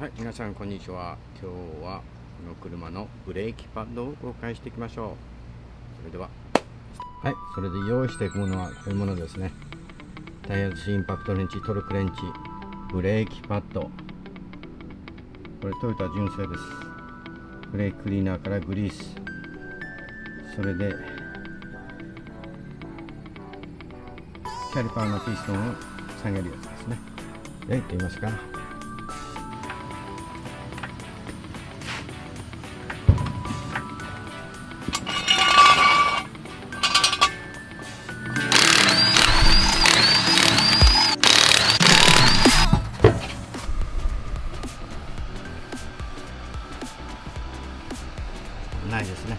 はい皆さんこんにちは。今日はこの車のブレーキパッドを公開していきましょう。それでは。はいそれで用意していくものはこういうものですね。タイヤシインパクトレンチトルクレンチブレーキパッド。これトヨタ純正です。ブレーキクリーナーからグリース。それでキャリパーのピストンを下げるやつですね。で行ってみますか？ないですね。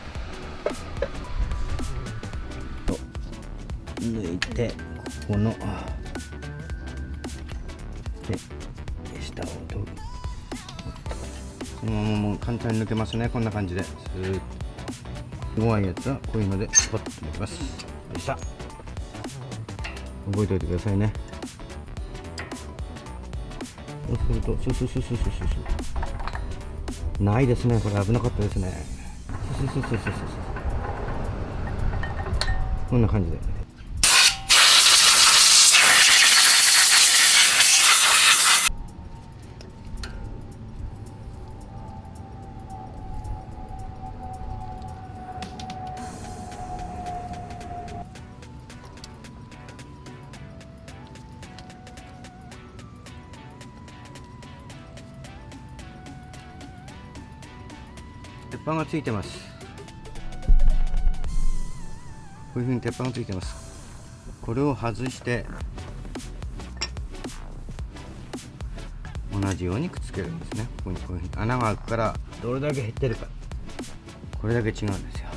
と抜いてここので下を取るそのままもう簡単に抜けますね。こんな感じで。スーッと弱いやつはこういうのでポッと抜きます。よいしょ。覚えておいてくださいね。そうするとスススススススないですね。これ危なかったですね。スススススススこんな感じで。鉄板がついてます。こういうふうに鉄板がついてます。これを外して同じようにくっつけるんですね。ここにこういうふうに。穴が開くからどれだけ減ってるか。これだけ違うんですよ。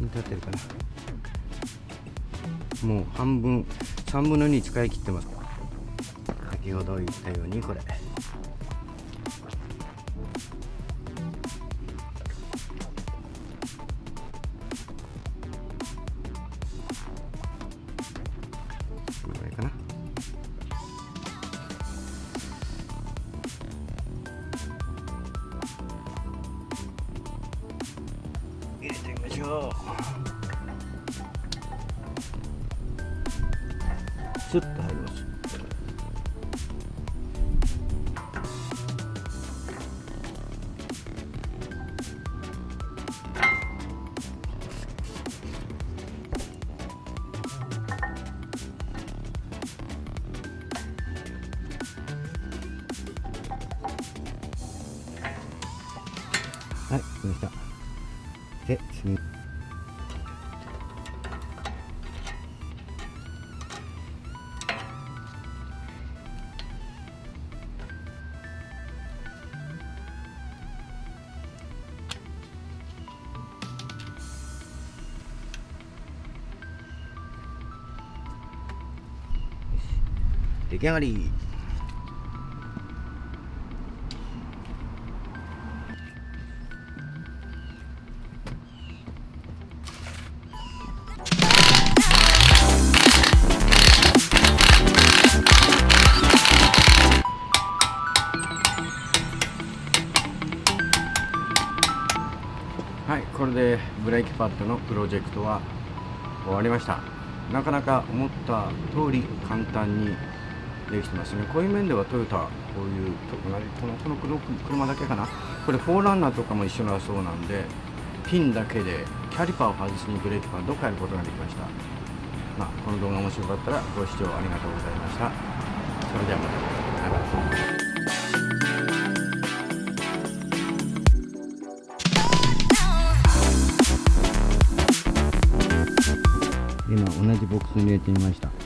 見立ってるかな。もう半分3分の2使い切ってます。先ほど言ったようにこれれてみましょうスッと入りますはい、来ました。で、次。出来上がり。はいこれでブレーキパッドのプロジェクトは終わりました。なかなか思った通り簡単にできてますねこういう面ではトヨタこういうこのこのこの車だけかな。これフォーランナーとかも一緒だそうなんでピンだけでキャリパーを外しにブレーキパッドを変えることができました。まあ、この動画面白かったらご視聴ありがとうございました。それではまた今同じボックスに入れてみました。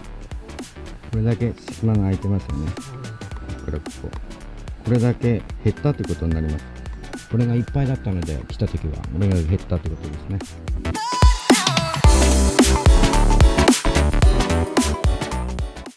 これだけ隙間が空いてますよね。これここ。これだけ減ったということになります。これがいっぱいだったので来た時はこれが減ったということですね。